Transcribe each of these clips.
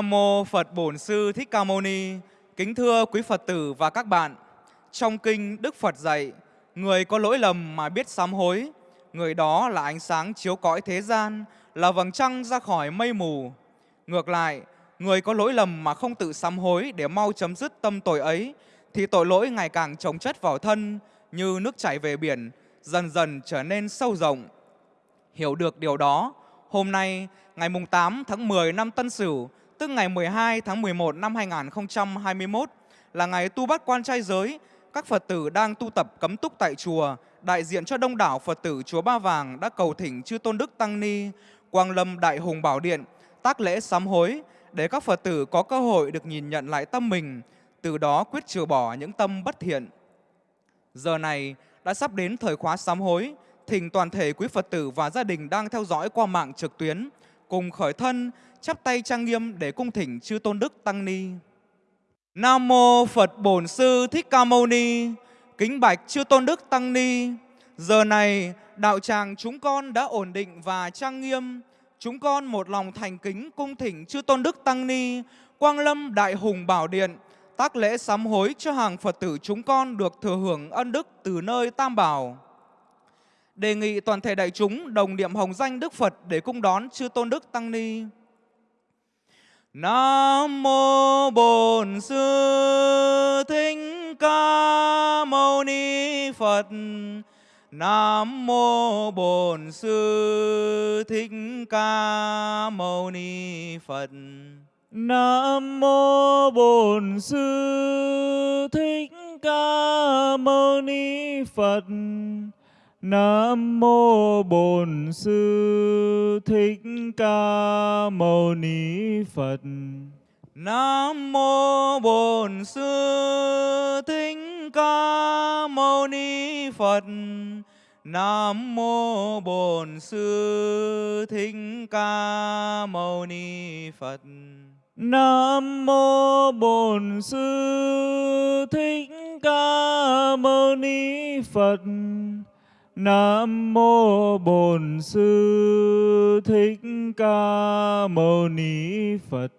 Nam mô Phật Bổn Sư Thích Ca Mâu Ni. Kính thưa quý Phật tử và các bạn. Trong kinh Đức Phật dạy, người có lỗi lầm mà biết sám hối, người đó là ánh sáng chiếu cõi thế gian, là vầng trăng ra khỏi mây mù. Ngược lại, người có lỗi lầm mà không tự sám hối để mau chấm dứt tâm tội ấy, thì tội lỗi ngày càng chồng chất vào thân như nước chảy về biển, dần dần trở nên sâu rộng. Hiểu được điều đó, hôm nay, ngày 8 tháng 10 năm Tân Sửu, tức ngày 12 tháng 11 năm 2021, là ngày tu bắt quan trai giới, các Phật tử đang tu tập cấm túc tại chùa, đại diện cho đông đảo Phật tử chùa Ba Vàng đã cầu thỉnh chư Tôn Đức Tăng Ni, Quang Lâm Đại Hùng Bảo Điện, tác lễ sám hối để các Phật tử có cơ hội được nhìn nhận lại tâm mình, từ đó quyết trừ bỏ những tâm bất thiện. Giờ này đã sắp đến thời khóa sám hối, thỉnh toàn thể quý Phật tử và gia đình đang theo dõi qua mạng trực tuyến, cùng khởi thân, chắp tay trang nghiêm để cung thỉnh chư Tôn Đức Tăng Ni. Nam mô Phật Bổn Sư Thích Ca Mâu Ni. Kính bạch chư Tôn Đức Tăng Ni. Giờ này đạo tràng chúng con đã ổn định và trang nghiêm. Chúng con một lòng thành kính cung thỉnh chư Tôn Đức Tăng Ni, Quang Lâm Đại Hùng Bảo Điện, tác lễ sám hối cho hàng Phật tử chúng con được thừa hưởng ân đức từ nơi Tam Bảo. Đề nghị toàn thể đại chúng đồng niệm hồng danh Đức Phật để cung đón chư Tôn Đức Tăng Ni. Nam mô Bổn Sư Thích Ca Mâu Ni Phật. Nam mô Bổn Sư Thích Ca Mâu Ni Phật. Nam mô Bổn Sư Thích Ca Mâu Ni Phật. Nam mô Bổn Sư Thích Ca Mâu Ni Phật. Nam mô Bổn Sư Thích Ca Mâu Ni Phật. Nam mô Bổn Sư Thích Ca Mâu Ni Phật. Nam mô Bổn Sư Thích Ca Mâu Ni Phật. Nam mô Bổn Sư Thích Ca Mâu Ni Phật.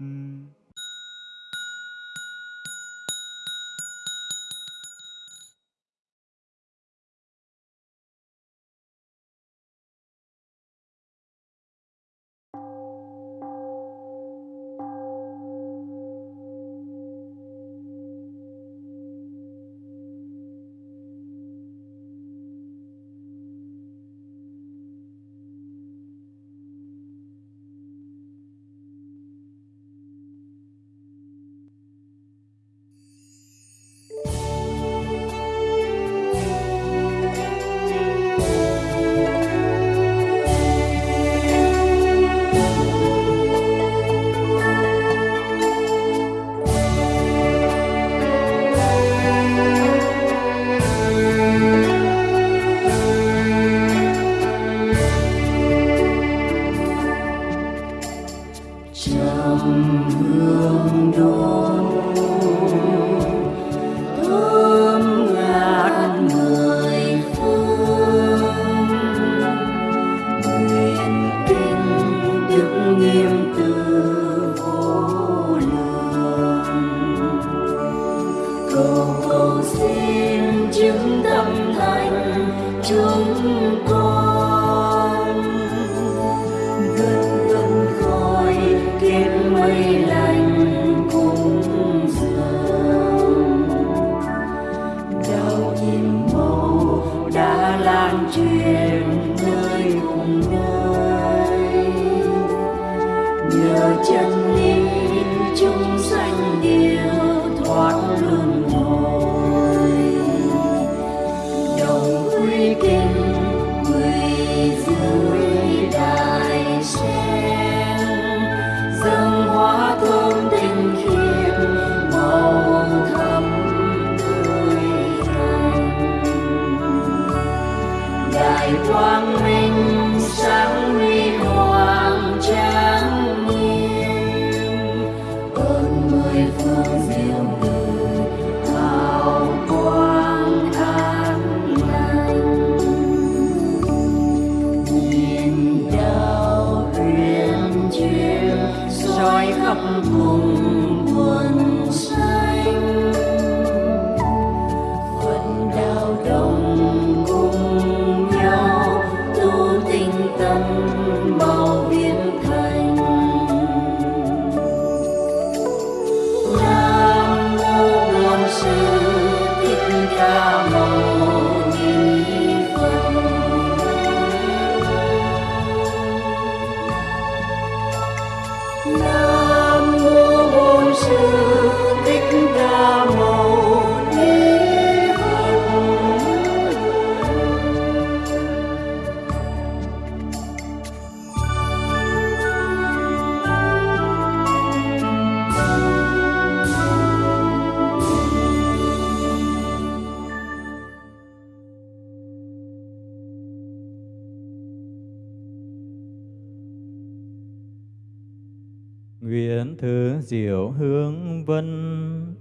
Diệu hướng vân.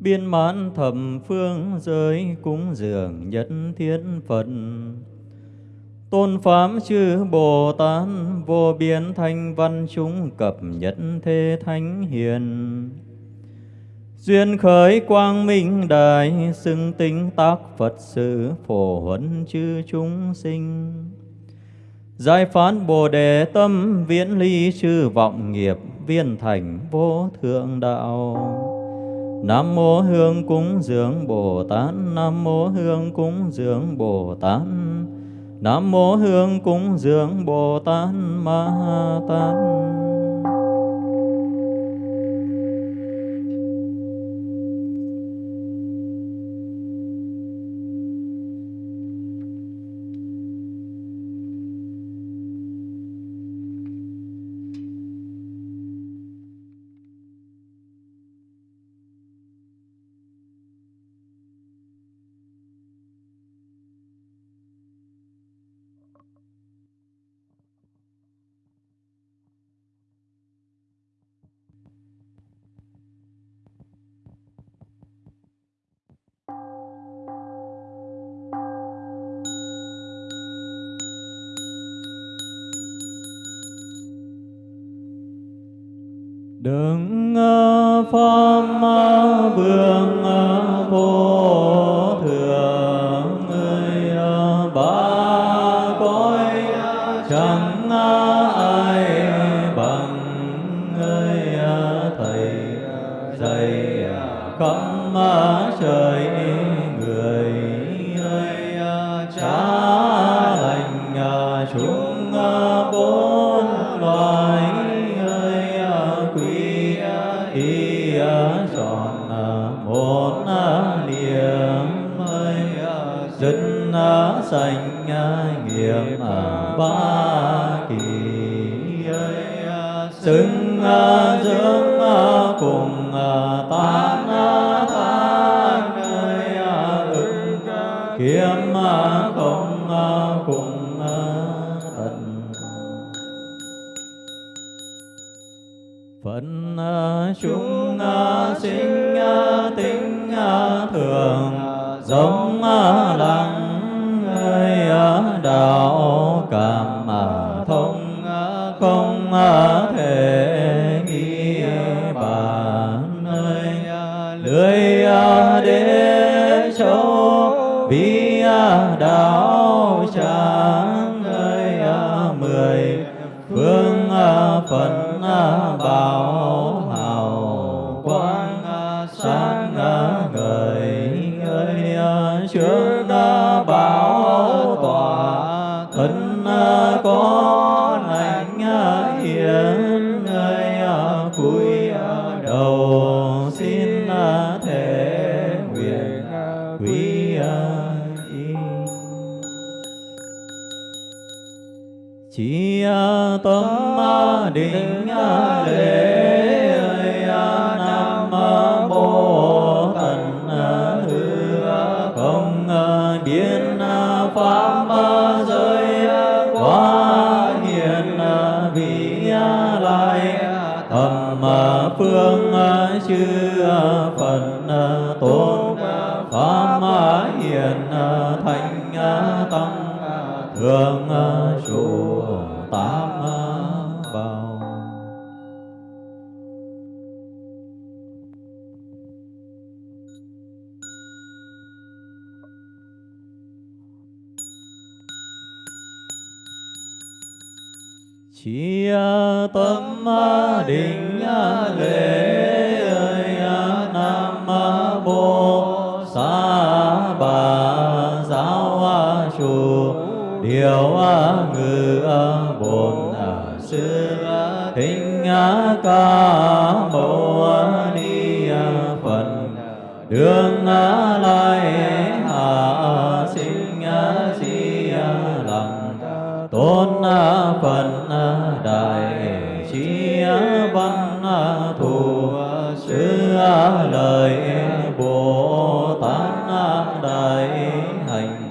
Biên mãn thầm phương giới cúng dường nhất thiết Phật. Tôn Pháp chư Bồ Tát vô biên thanh văn chúng cập nhất thế thánh hiền. Duyên khởi quang minh đại xưng tính tác Phật sự phổ huấn chư chúng sinh. Giải phán Bồ Đề tâm viễn ly chư vọng nghiệp viên thành vô thượng đạo. Nam mô Hương cúng dường Bồ Tát, Nam mô Hương cúng dường Bồ Tát. Nam mô Hương cúng dường Bồ Tát Ma Tát. Sanh nghiệp à, ba kỳ xứng dưỡng cùng à, ta. Biến à, pháp giới à, quá, hiền vị lai thầm phương chư phần tôn pháp hiền thánh tăng thường Điều ngự bổn sư á ca mâu ni phật đường lai hạ sinh di lặng tôn phật đại trí văn thù sư lời bồ tát đại hành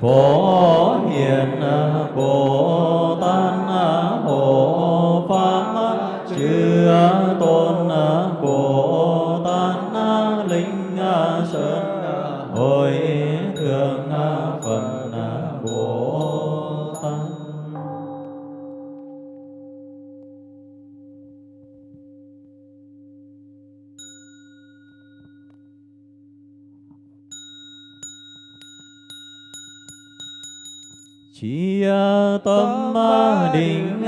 phổ tát sơn hồi thượng phật bồ tát. Chi tâm định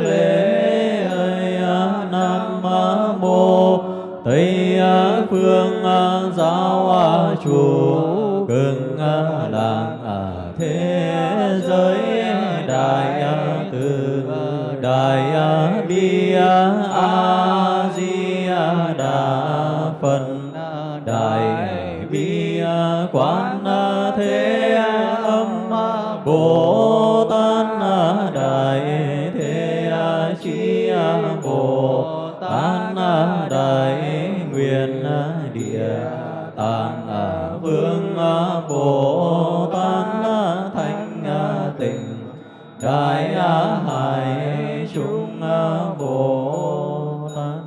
lễ ơi Nam Mô Tây phương à, giáo à, chủ cưng à, làng thế giới đại từ đại bi a đại hải chúng bồ tát.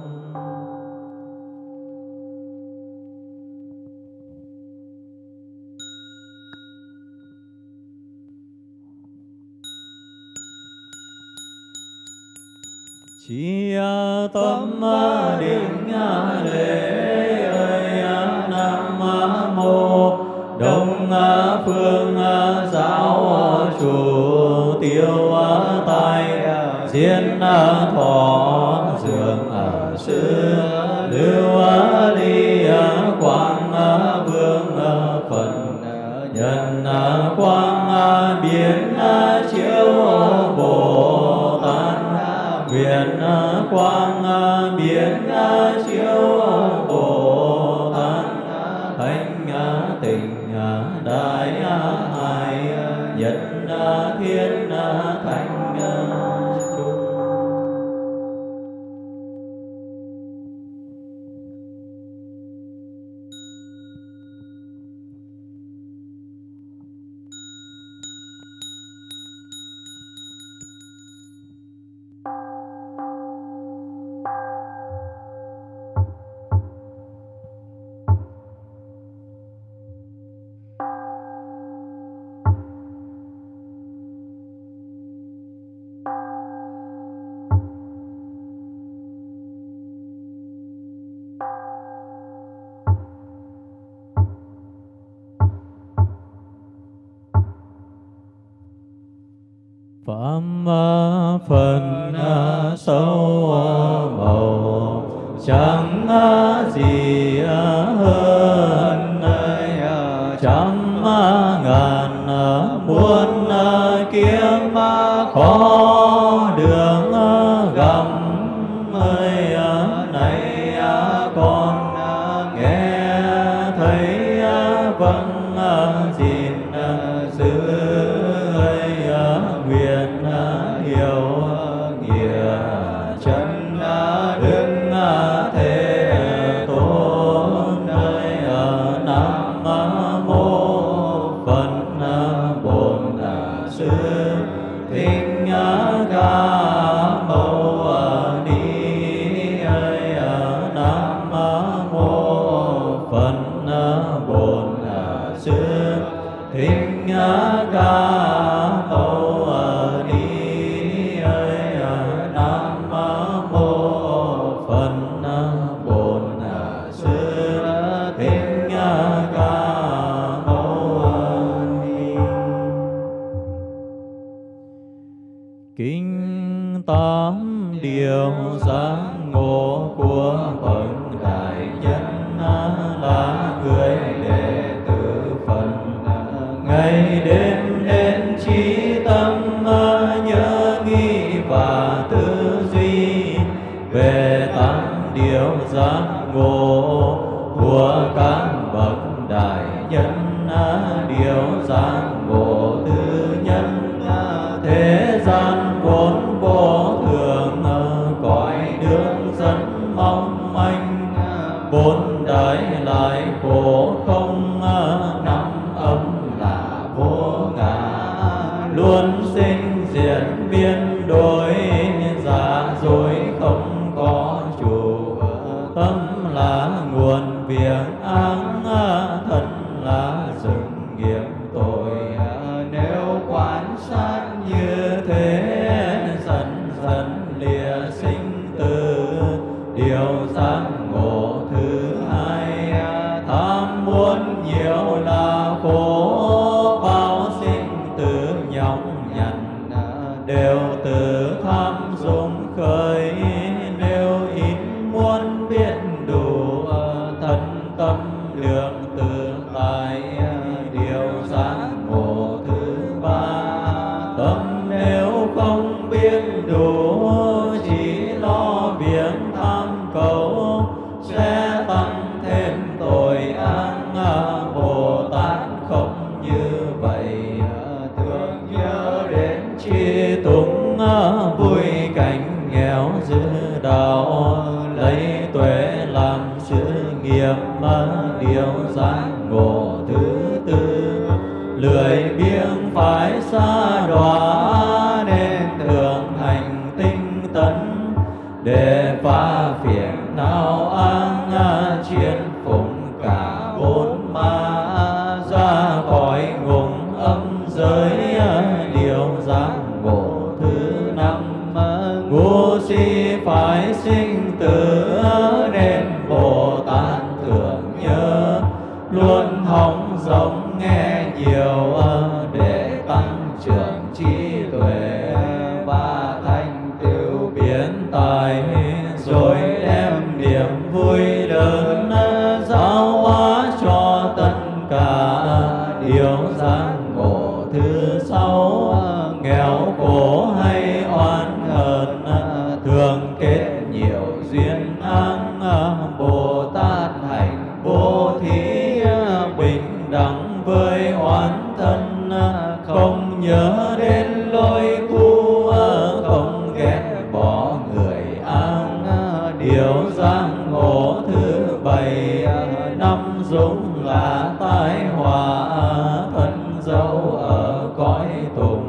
Chi tâm ờ, định lễ ờ, 将阿、啊、吉。và tư duy về tám điều giác ngộ của các bậc đại nhân à, điều giác Ramadan dấu ở cõi tùng.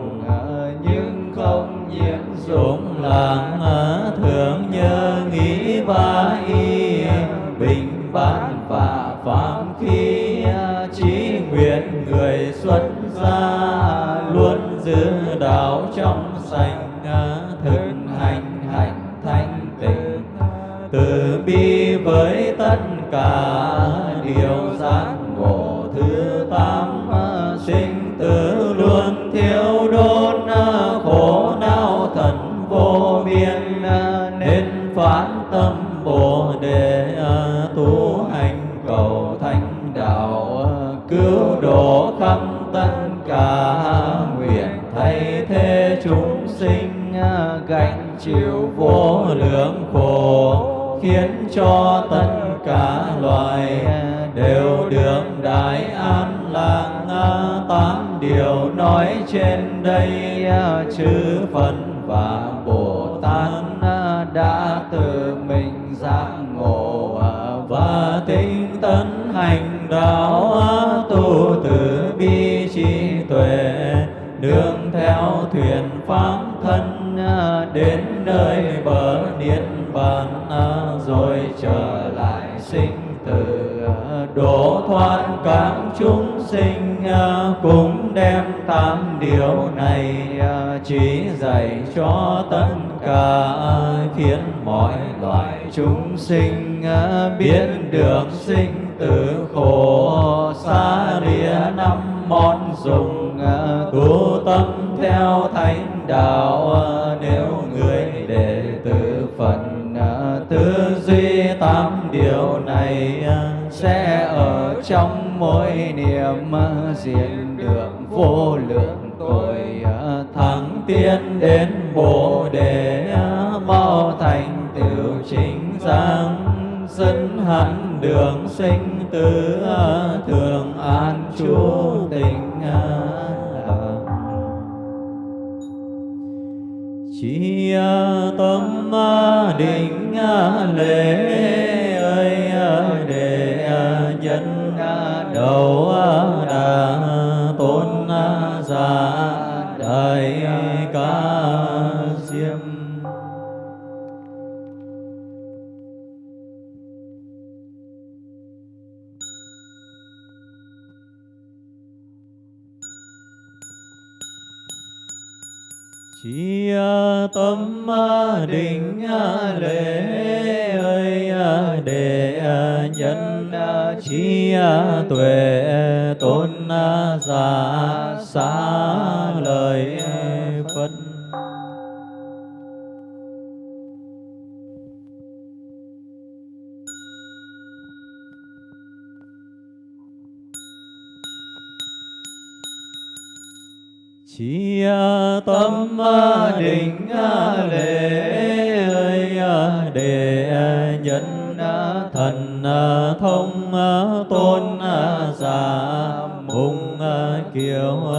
các chúng sinh à, cũng đem tám điều này à, chỉ dạy cho tất cả khiến mọi loài chúng sinh à, biết được sinh tử khổ xa lìa năm món dùng tu tâm theo thánh đạo nếu người đệ tử phật tư duy tám điều này sẽ ở trong mỗi niệm diện được vô lượng tội à, thắng tiến đến bồ đề à, mau thành tựu chính giác sân hẳn đường sinh tử à, thường an chú tình chi tâm định lễ ơi đầu à, đà tôn à, giả đại À, tâm à, định à, lễ ơi để nhân chi tuệ tôn giả xá lời chi à, tâm à, định à, lễ ơi để nhân thần thông tôn giả mùng kiều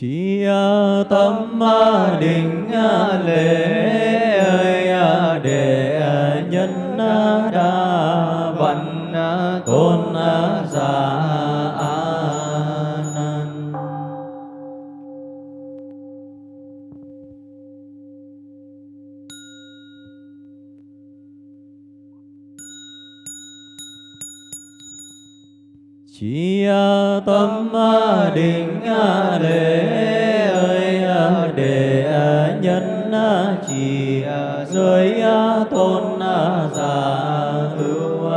chi à, tâm à, định à, lễ để nhân đa tâm à, định à, lễ ơi à, để nhân chỉ giới tôn giả, hữu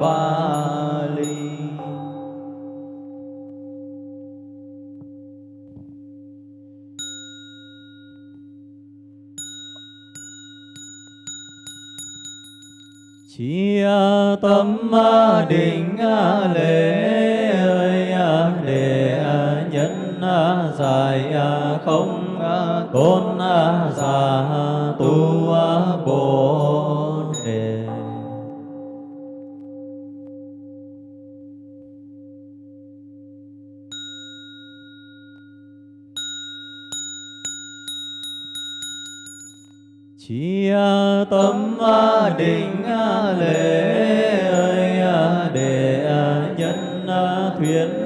ba ly chỉ tâm định lễ ơi để nhân giải không tôn giả tu bồ đề. Chi tâm định lễ ơi, để nhân thuyết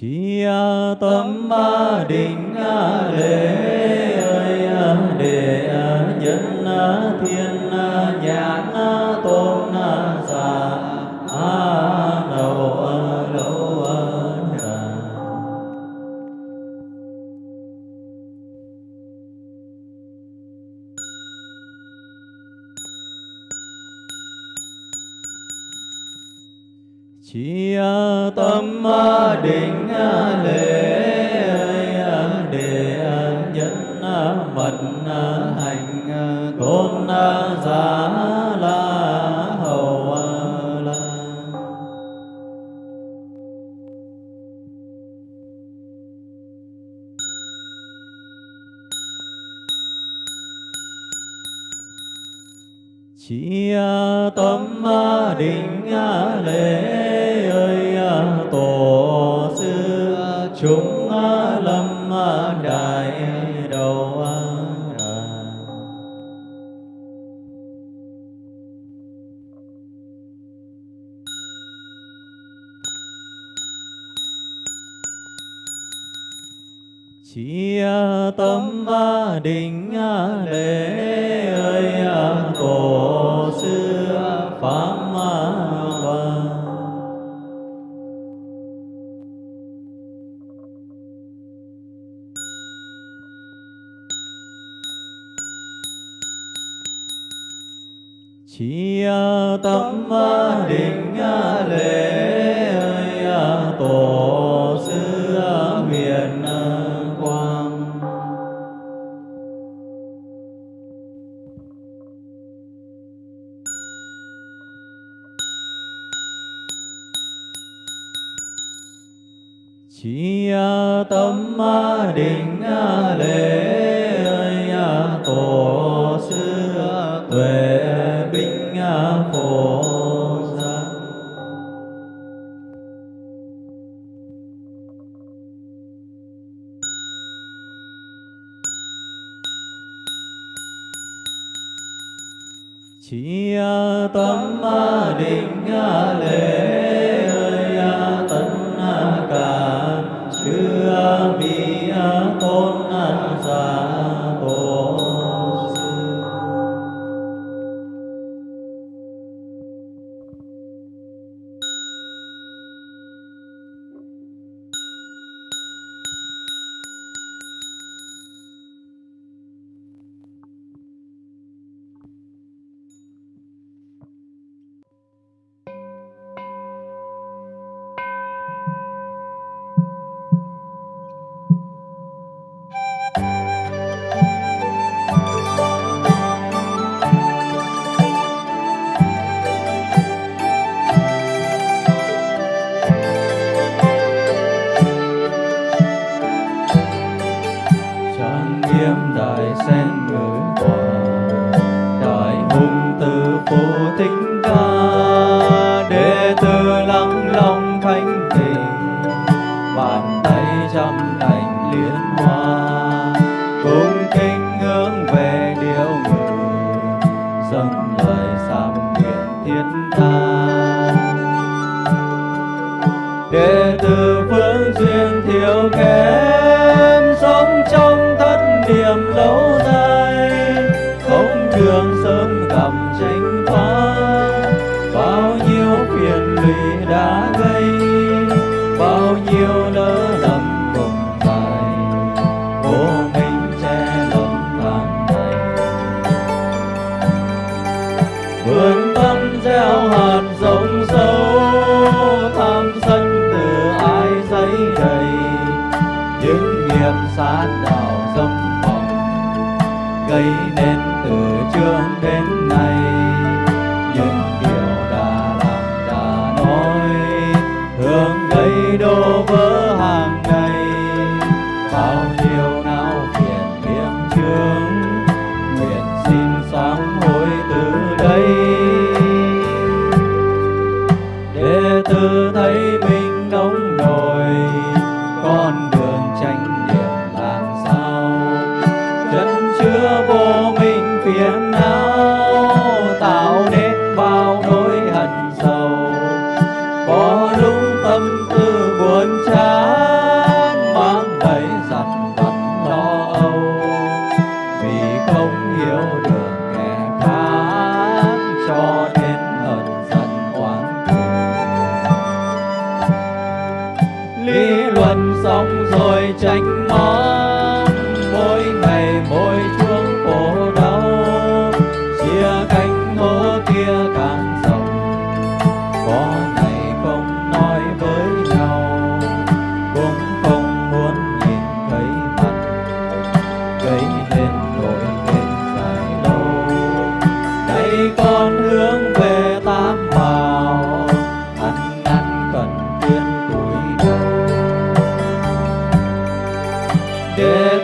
chi tâm định lễ ơi để nhân thiên tâm định lệ sông hồng gây nên từ trước đến nay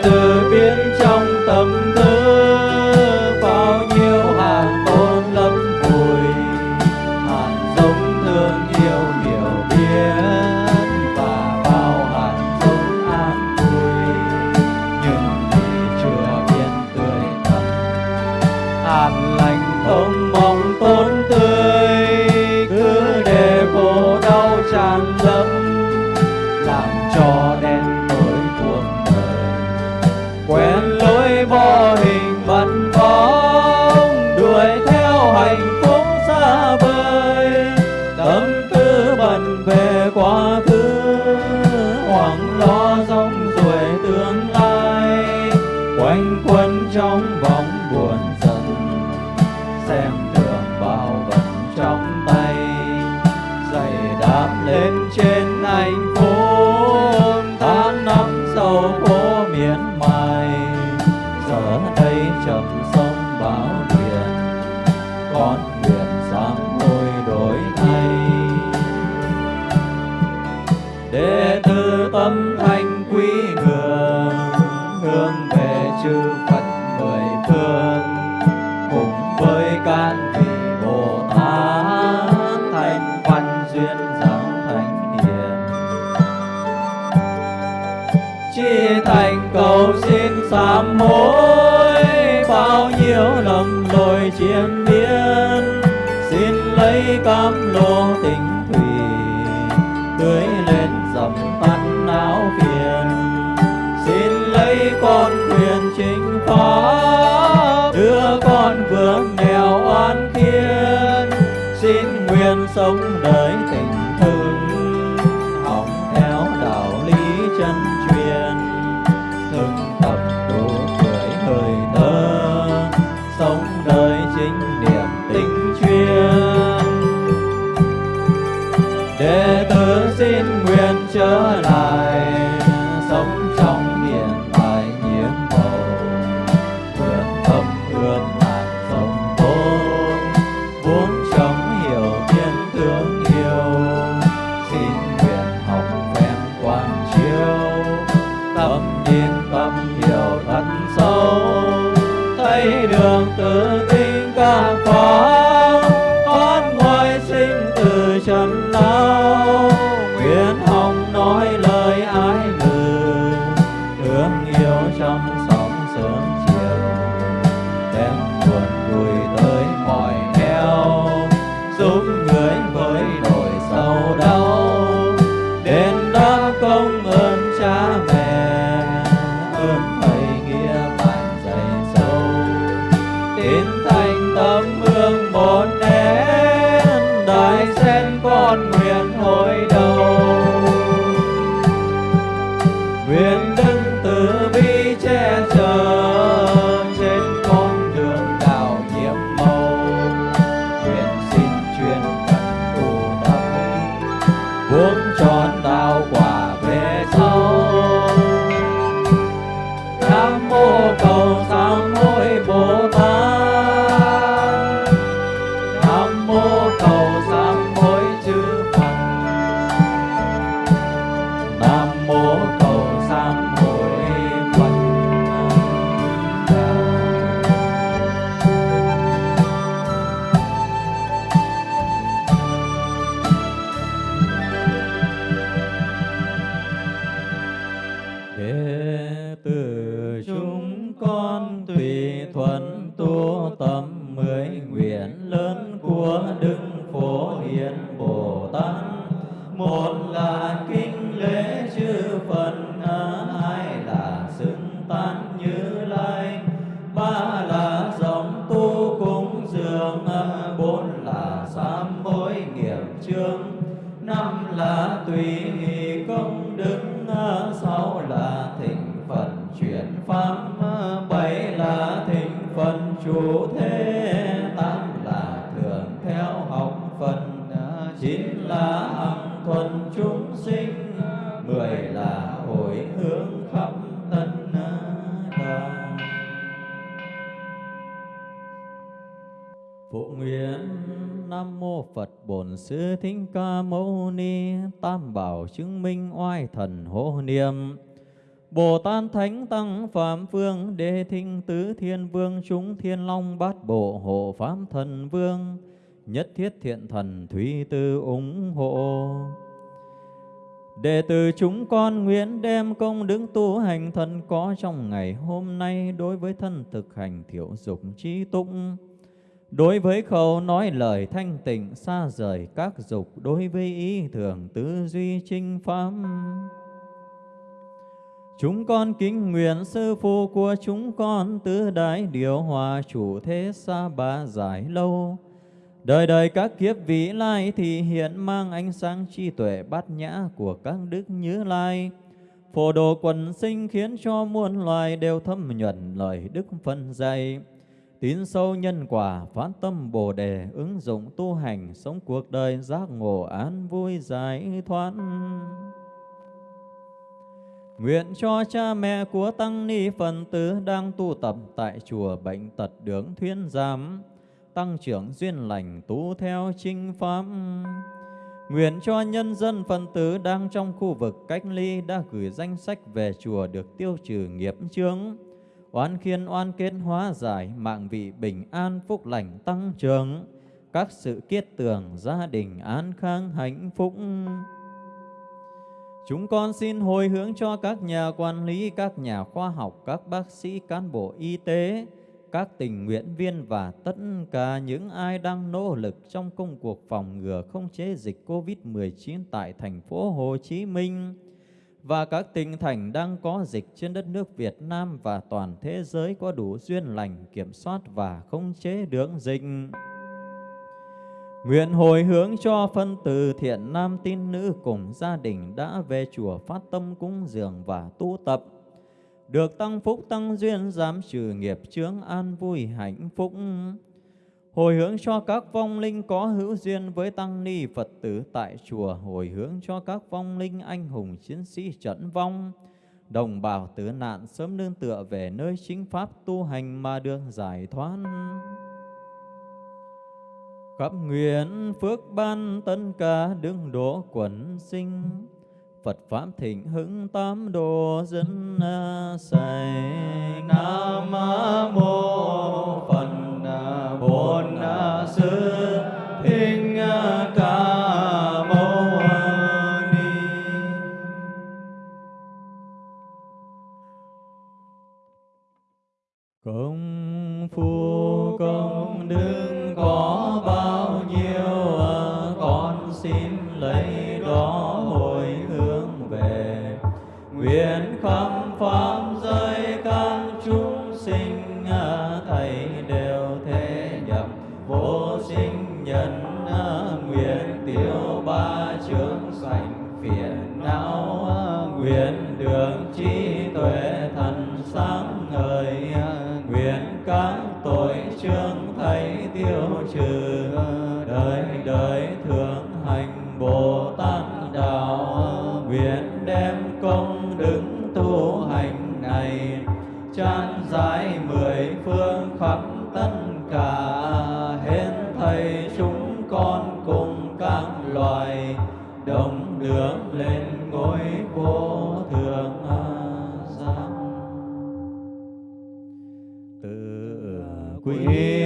Santo chi thành cầu xin sám hối? Bao nhiêu lầm lỗi chiến biến xin lấy cam lô tình thủy, tưới lên dầm tan áo phiền. Xin lấy con quyền chính pháp đưa con vướng nghèo oan thiên xin nguyện sống sám hối nghiệp chương năm là tùy hỷ công đức à, sáu là thịnh phần chuyển pháp à, bảy là thịnh phần chủ thế, tám là thường theo học phần à, chín là hằng thuần chúng sinh, mười là hồi hướng khắp tân đoàn. Phụ nguyện Nam Mô Phật Bổn Sư Thích Ca Mâu Ni, Tam Bảo chứng minh oai thần hộ niệm. Bồ Tát Thánh Tăng Phạm Phương, Đế Thinh Tứ Thiên Vương, Chúng Thiên Long Bát Bộ Hộ Pháp Thần Vương, Nhất Thiết Thiện Thần Thúy Tư ủng hộ. Đệ tử chúng con nguyện đem công đức tu hành thân có trong ngày hôm nay đối với thân thực hành thiểu dục trí tụng. Đối với khẩu nói lời thanh tịnh, xa rời các dục, Đối với ý thường tư duy trinh pháp Chúng con kính nguyện sư phụ của chúng con Tứ đại điều hòa chủ thế xa ba giải lâu Đời đời các kiếp vị lai thì hiện mang ánh sáng trí tuệ bát nhã của các đức như lai. Phổ đồ quần sinh khiến cho muôn loài đều thâm nhuận lời đức phân dạy. Tín sâu nhân quả, phát tâm Bồ đề, ứng dụng tu hành, sống cuộc đời giác ngộ an vui giải thoát. Nguyện cho cha mẹ của Tăng Ni Phần Tử đang tu tập tại chùa Bệnh Tật Đường Thuyên Giám, tăng trưởng duyên lành tu theo chinh pháp. Nguyện cho nhân dân phần tử đang trong khu vực cách ly đã gửi danh sách về chùa được tiêu trừ nghiệp chướng, oan khiên oan kết hóa giải, mạng vị bình an phúc lành tăng trưởng, các sự kiết tường gia đình an khang hạnh phúc. Chúng con xin hồi hướng cho các nhà quản lý, các nhà khoa học, các bác sĩ, cán bộ y tế, các tình nguyện viên và tất cả những ai đang nỗ lực trong công cuộc phòng ngừa không chế dịch COVID-19 tại thành phố Hồ Chí Minh và các tỉnh thành đang có dịch trên đất nước Việt Nam và toàn thế giới có đủ duyên lành, kiểm soát và không chế đường dịch. Nguyện hồi hướng cho phân tử thiện nam tín nữ cùng gia đình đã về chùa phát tâm cúng dường và tu tập được tăng phúc tăng duyên giảm trừ nghiệp chướng an vui hạnh phúc hồi hướng cho các vong linh có hữu duyên với tăng ni phật tử tại chùa. Hồi hướng cho các vong linh anh hùng chiến sĩ trận vong. Đồng bào tử nạn sớm nương tựa về nơi chính pháp tu hành mà được giải thoát. Khắp nguyện phước ban tân ca đương độ quần sinh. Phật Pháp thịnh hưng tám đồ dân à, sài Nam Mô Phật tự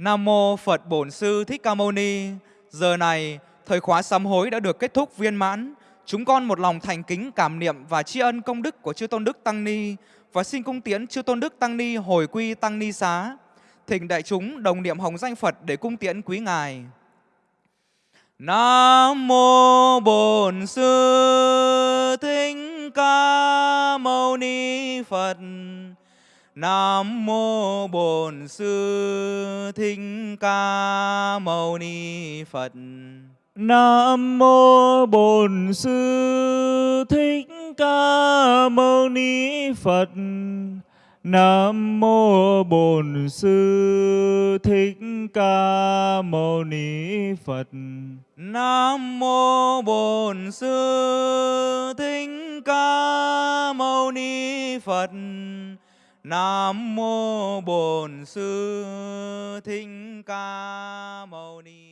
Nam mô Phật Bổn Sư Thích Ca Mâu Ni. Giờ này, thời khóa sám hối đã được kết thúc viên mãn. Chúng con một lòng thành kính, cảm niệm và tri ân công đức của Chư Tôn Đức Tăng Ni và xin cung tiễn Chư Tôn Đức Tăng Ni hồi quy Tăng Ni xá. Thỉnh đại chúng đồng niệm hồng danh Phật để cung tiễn quý ngài. Nam mô Bổn Sư Thích Ca Mâu Ni Phật. Nam mô Bổn Sư Thích Ca Mâu Ni Phật. Nam mô Bổn Sư Thích Ca Mâu Ni Phật. Nam mô Bổn Sư Thích Ca Mâu Ni Phật. Nam mô Bổn Sư Thích Ca Mâu Ni Phật. Nam mô Bổn Sư Thích Ca Mâu ni